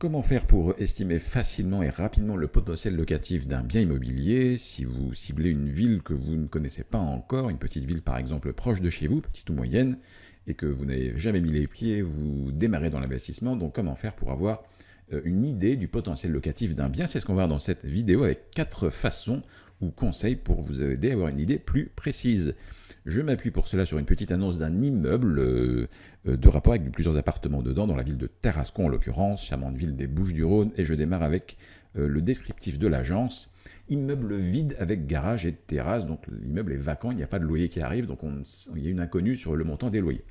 Comment faire pour estimer facilement et rapidement le potentiel locatif d'un bien immobilier si vous ciblez une ville que vous ne connaissez pas encore, une petite ville par exemple proche de chez vous, petite ou moyenne, et que vous n'avez jamais mis les pieds, vous démarrez dans l'investissement, donc comment faire pour avoir une idée du potentiel locatif d'un bien C'est ce qu'on va voir dans cette vidéo avec quatre façons ou conseils pour vous aider à avoir une idée plus précise. Je m'appuie pour cela sur une petite annonce d'un immeuble euh, euh, de rapport avec plusieurs appartements dedans, dans la ville de Tarascon en l'occurrence, charmante ville des Bouches-du-Rhône, et je démarre avec euh, le descriptif de l'agence. Immeuble vide avec garage et terrasse, donc l'immeuble est vacant, il n'y a pas de loyer qui arrive, donc il y a une inconnue sur le montant des loyers.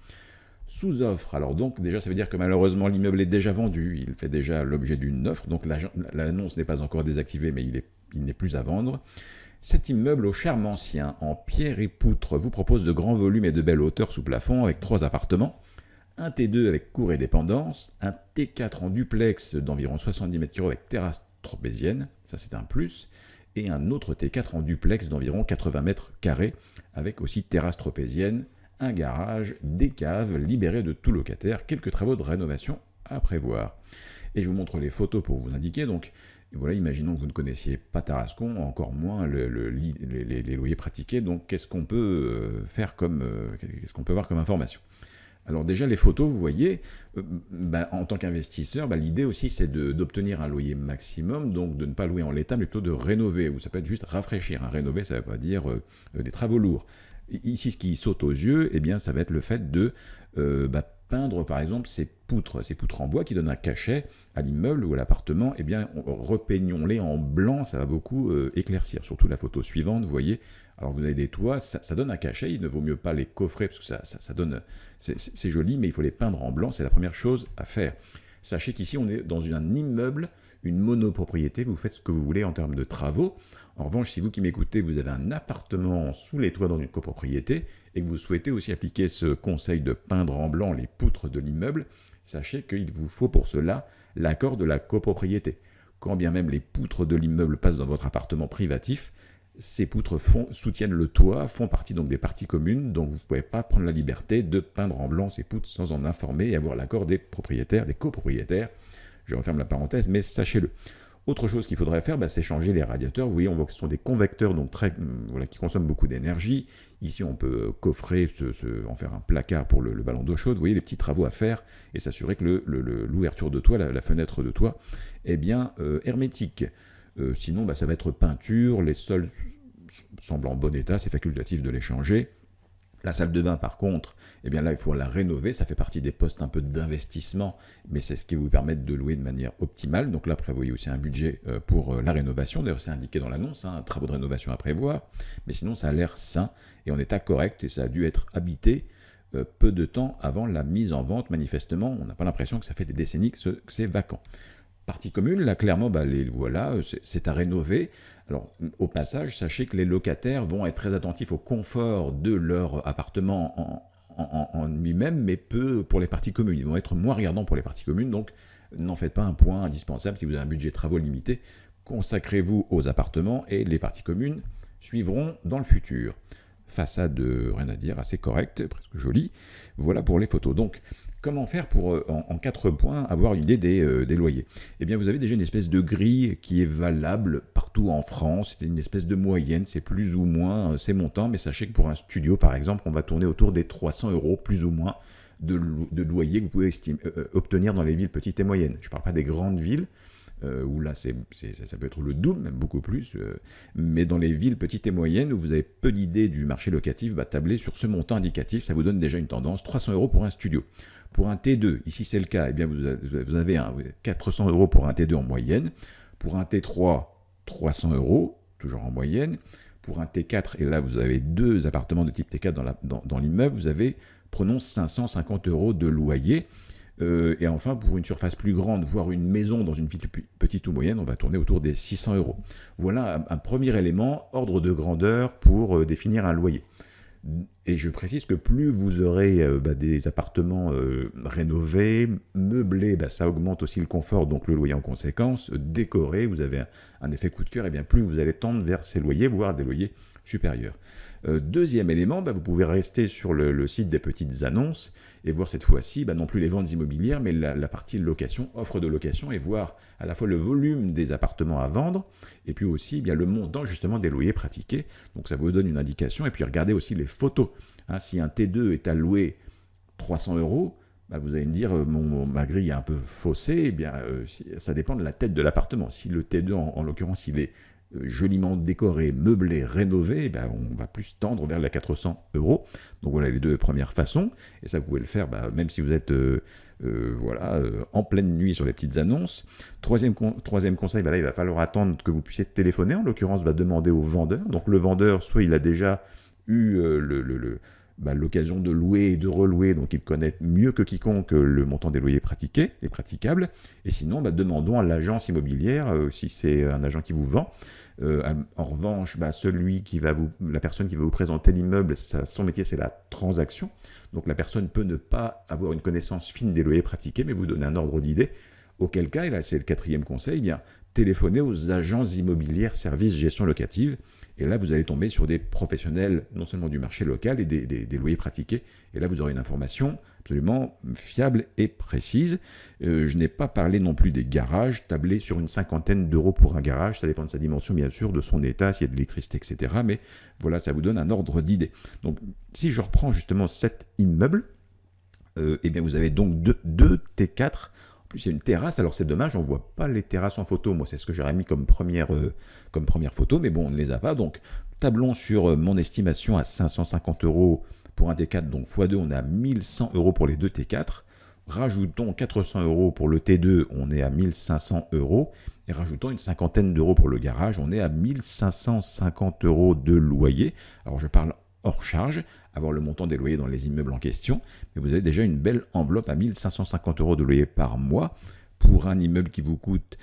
Sous-offre, alors donc déjà ça veut dire que malheureusement l'immeuble est déjà vendu, il fait déjà l'objet d'une offre, donc l'annonce n'est pas encore désactivée mais il n'est plus à vendre. Cet immeuble au charme ancien, en pierre et poutre, vous propose de grands volumes et de belles hauteurs sous plafond avec trois appartements, un T2 avec cour et dépendance, un T4 en duplex d'environ 70 m2 avec terrasse tropézienne, ça c'est un plus, et un autre T4 en duplex d'environ 80 m2 avec aussi terrasse tropézienne, un garage, des caves libérées de tout locataire, quelques travaux de rénovation à prévoir. Et je vous montre les photos pour vous indiquer. Donc, voilà, imaginons que vous ne connaissiez pas Tarascon, encore moins les, loyers pratiqués. Donc, qu'est-ce qu'on peut euh, faire comme, euh, qu'est-ce qu'on peut voir comme information? Alors déjà, les photos, vous voyez, euh, ben, en tant qu'investisseur, ben, l'idée aussi, c'est d'obtenir un loyer maximum, donc de ne pas louer en l'état, mais plutôt de rénover, ou ça peut être juste rafraîchir. Rénover, ça ne veut pas dire des travaux lourds. Ici, ce qui saute aux yeux, eh bien, ça va être le fait de ben, peindre par exemple ces poutres, ces poutres en bois qui donnent un cachet à l'immeuble ou à l'appartement, eh bien repeignons-les en blanc, ça va beaucoup euh, éclaircir. Surtout la photo suivante, vous voyez, alors vous avez des toits, ça, donne un cachet, il ne vaut mieux pas les coffrer parce que ça, ça, donne, c'est joli, mais il faut les peindre en blanc, c'est la première chose à faire. Sachez qu'ici on est dans un immeuble, une monopropriété, vous faites ce que vous voulez en termes de travaux. En revanche, si vous qui m'écoutez, vous avez un appartement sous les toits dans une copropriété et que vous souhaitez aussi appliquer ce conseil de peindre en blanc les poutres de l'immeuble, sachez qu'il vous faut pour cela l'accord de la copropriété. Quand bien même les poutres de l'immeuble passent dans votre appartement privatif, ces poutres soutiennent le toit, font partie donc des parties communes, donc vous ne pouvez pas prendre la liberté de peindre en blanc ces poutres sans en informer et avoir l'accord des propriétaires, des copropriétaires. Je referme la parenthèse, mais sachez-le. Autre chose qu'il faudrait faire, bah, c'est changer les radiateurs. Vous voyez, on voit que ce sont des convecteurs donc très, hum, voilà, qui consomment beaucoup d'énergie. Ici, on peut coffrer, en faire un placard pour le, ballon d'eau chaude. Vous voyez les petits travaux à faire et s'assurer que l'ouverture de toit, la, fenêtre de toit, est bien euh, hermétique. Euh, sinon, bah, ça va être peinture, les sols semblent en bon état, c'est facultatif de les changer. La salle de bain, par contre, eh bien là, il faut la rénover. Ça fait partie des postes un peu d'investissement, mais c'est ce qui vous permet de louer de manière optimale. Donc là, prévoyez aussi un budget euh, pour euh, la rénovation. D'ailleurs, c'est indiqué dans l'annonce, un hein, travaux de rénovation à prévoir. Mais sinon, ça a l'air sain et en état correct et ça a dû être habité euh, peu de temps avant la mise en vente. Manifestement, on n'a pas l'impression que ça fait des décennies que c'est vacant partie commune, là clairement, bah, les, voilà, c'est à rénover. Alors au passage, sachez que les locataires vont être très attentifs au confort de leur appartement en, lui-même, mais peu pour les parties communes. Ils vont être moins regardants pour les parties communes, donc n'en faites pas un point indispensable si vous avez un budget de travaux limité. Consacrez-vous aux appartements et les parties communes suivront dans le futur. Façade, rien à dire, assez correcte, presque jolie. Voilà pour les photos. Donc, Comment faire pour, euh, en, quatre points, avoir une idée euh, des, loyers Eh bien, vous avez déjà une espèce de grille qui est valable partout en France. C'est une espèce de moyenne, c'est plus ou moins euh, ces montants. Mais sachez que pour un studio, par exemple, on va tourner autour des 300 euros, plus ou moins, de, de loyer que vous pouvez obtenir dans les villes petites et moyennes. Je ne parle pas des grandes villes, où là ça, peut être le double, même beaucoup plus, mais dans les villes petites et moyennes où vous avez peu d'idées du marché locatif, bah, tabler sur ce montant indicatif, ça vous donne déjà une tendance, 300 euros pour un studio. Pour un T2, ici c'est le cas, eh bien vous avez un, 400 euros pour un T2 en moyenne. Pour un T3, 300 euros, toujours en moyenne. Pour un T4, et là vous avez deux appartements de type T4 dans l'immeuble, vous avez, prenons 550 euros de loyer. Euh, et enfin, pour une surface plus grande, voire une maison dans une ville petite ou moyenne, on va tourner autour des 600 euros. Voilà un, premier élément, ordre de grandeur pour euh, définir un loyer. Et je précise que plus vous aurez euh, bah, des appartements euh, rénovés, meublés, bah, ça augmente aussi le confort, donc le loyer en conséquence, décoré, vous avez un, effet coup de cœur, et bien plus vous allez tendre vers ces loyers, voire des loyers supérieurs. Euh, deuxième élément, bah, vous pouvez rester sur le, site des petites annonces et voir cette fois-ci bah, non plus les ventes immobilières, mais la, partie location, offre de location, et voir à la fois le volume des appartements à vendre, et puis aussi eh bien, le montant justement des loyers pratiqués. Donc ça vous donne une indication, et puis regardez aussi les photos. Hein. si un T2 est alloué 300 euros, bah, vous allez me dire, euh, mon, ma grille est un peu faussée, eh bien, euh, ça dépend de la tête de l'appartement. Si le T2, en l'occurrence, il est joliment décoré, meublé, rénové, eh ben, on va plus tendre vers les 400 euros. Donc voilà les deux premières façons. Et ça, vous pouvez le faire bah, même si vous êtes euh, euh, voilà, en pleine nuit sur les petites annonces. Troisième, conseil, bah là, il va falloir attendre que vous puissiez téléphoner. En l'occurrence, va demander au vendeur. Donc le vendeur, soit il a déjà eu le, bah, l'occasion de louer et de relouer, donc il connaît mieux que quiconque le montant des loyers pratiqués et praticables. Et sinon, demandons à l'agence immobilière, si c'est un agent qui vous vend, euh, en revanche, bah, celui qui va vous, la personne qui va vous présenter l'immeuble, son métier c'est la transaction. Donc la personne peut ne pas avoir une connaissance fine des loyers pratiqués, mais vous donner un ordre d'idée. Auquel cas, et là c'est le quatrième conseil, eh bien téléphonez aux agences immobilières services gestion locative. Et là, vous allez tomber sur des professionnels non seulement du marché local et des, loyers pratiqués. Et là, vous aurez une information absolument fiable et précise. Euh, je n'ai pas parlé non plus des garages, tablés sur une cinquantaine d'euros pour un garage. Ça dépend de sa dimension, bien sûr, de son état, s'il y a de l'électricité, etc. Mais voilà, ça vous donne un ordre d'idée. Donc, si je reprends justement cet immeuble, euh, eh bien, vous avez donc deux, deux T4 plus, il y a une terrasse. Alors, c'est dommage, on ne voit pas les terrasses en photo. Moi, c'est ce que j'aurais mis comme première, euh, photo, mais bon, on ne les a pas. Donc, tablons sur euh, mon estimation à 550 euros pour un T4. Donc, x2, on est à 1100 euros pour les deux T4. Rajoutons 400 euros pour le T2, on est à 1500 euros. Et rajoutons une cinquantaine d'euros pour le garage, on est à 1550 euros de loyer. Alors, je parle hors charge, avoir le montant des loyers dans les immeubles en question, mais vous avez déjà une belle enveloppe à 1550 euros de loyer par mois. Pour un immeuble qui vous coûte,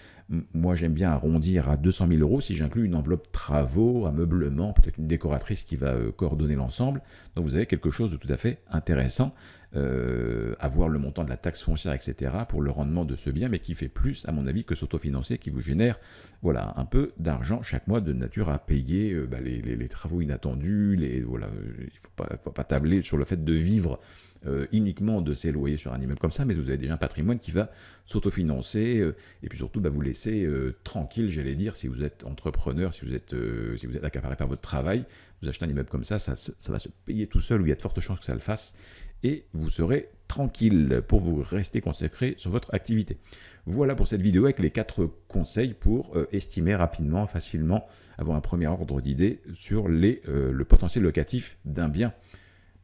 moi j'aime bien arrondir à 200 000 euros si j'inclus une enveloppe travaux, ameublement, peut-être une décoratrice qui va euh, coordonner l'ensemble. Donc vous avez quelque chose de tout à fait intéressant euh, avoir le montant de la taxe foncière, etc., pour le rendement de ce bien, mais qui fait plus, à mon avis, que s'autofinancer, qui vous génère voilà, un peu d'argent chaque mois de nature à payer euh, bah, les, travaux inattendus. Les, voilà, il ne faut, pas tabler sur le fait de vivre euh, uniquement de ces loyers sur un immeuble comme ça, mais vous avez déjà un patrimoine qui va s'autofinancer euh, et puis surtout bah, vous laisser euh, tranquille, j'allais dire, si vous êtes entrepreneur, si vous êtes, si vous êtes accaparé par votre travail, vous achetez un immeuble comme ça, ça, ça va se payer tout seul ou il y a de fortes chances que ça le fasse et vous serez tranquille pour vous rester consacré sur votre activité. Voilà pour cette vidéo avec les quatre conseils pour estimer rapidement, facilement, avoir un premier ordre d'idée sur les, le potentiel locatif d'un bien.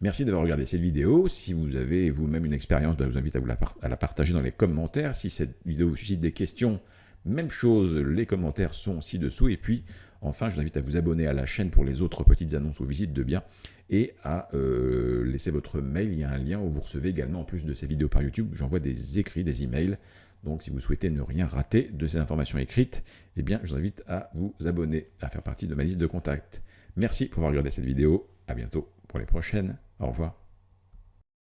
Merci d'avoir regardé cette vidéo. Si vous avez vous-même une expérience, ben, je vous invite à, vous la partager dans les commentaires. Si cette vidéo vous suscite des questions, même chose, les commentaires sont ci-dessous. Et puis, enfin, je vous invite à vous abonner à la chaîne pour les autres petites annonces ou visites de biens et à euh, laisser votre mail. Il y a un lien où vous recevez également, en plus de ces vidéos par YouTube, j'envoie des écrits, des emails. Donc, si vous souhaitez ne rien rater de ces informations écrites, eh bien, je vous invite à vous abonner, à faire partie de ma liste de contacts. Merci pour avoir regardé cette vidéo. À bientôt pour les prochaines. Au revoir.